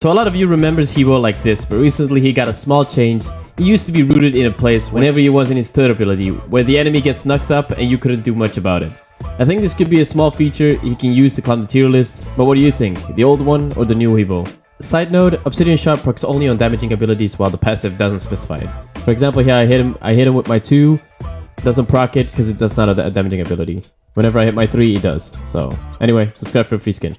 So a lot of you remembers He Bo like this, but recently he got a small change. He used to be rooted in a place whenever he was in his third ability, where the enemy gets knocked up and you couldn't do much about it. I think this could be a small feature he can use to climb the tier list, but what do you think? The old one or the new He Bo? Side note, Obsidian Shard procs only on damaging abilities while the passive doesn't specify it. For example here I hit him I hit him with my 2, doesn't proc it because it's just not a damaging ability. Whenever I hit my 3 it does. So anyway, subscribe for free skin.